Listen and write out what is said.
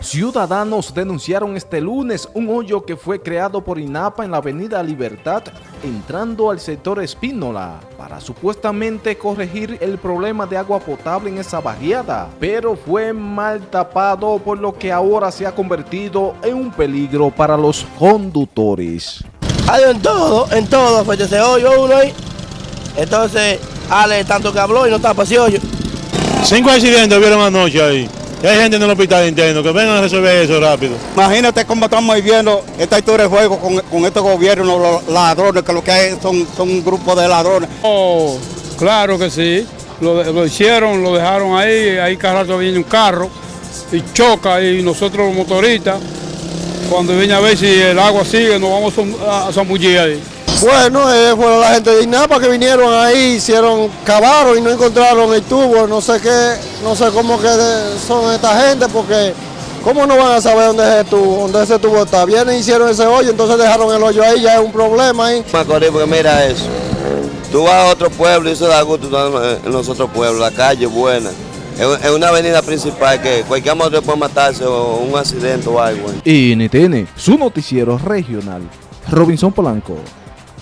Ciudadanos denunciaron este lunes un hoyo que fue creado por INAPA en la avenida Libertad, entrando al sector Espínola, para supuestamente corregir el problema de agua potable en esa barriada, pero fue mal tapado por lo que ahora se ha convertido en un peligro para los conductores. Hay en todo, en todo, pues ese hoyo uno ahí. Entonces, Ale tanto que habló y no tapa ese hoyo. Cinco accidentes vieron anoche ahí. Hay gente en el hospital interno que vengan a resolver eso rápido. Imagínate cómo estamos viviendo esta historia de juego con, con estos gobiernos, los ladrones, que lo que hay son, son un grupo de ladrones. Oh, claro que sí. Lo, lo hicieron, lo dejaron ahí, ahí cada rato viene un carro y choca y nosotros los motoristas, cuando viene a ver si el agua sigue, nos vamos a, a zambullir ahí. Bueno, eh, fueron la gente de INAPA que vinieron ahí, hicieron, cavaron y no encontraron el tubo, no sé qué, no sé cómo que son esta gente, porque ¿cómo no van a saber dónde es el tubo, dónde ese tubo está? Vienen y hicieron ese hoyo, entonces dejaron el hoyo ahí, ya es un problema ahí. Macorís, porque mira eso. Tú vas a otro pueblo y eso da gusto en los otros pueblos, la calle es buena. Es es una avenida principal que cualquier motor puede matarse o un accidente o algo. NTN, su noticiero regional. Robinson Polanco.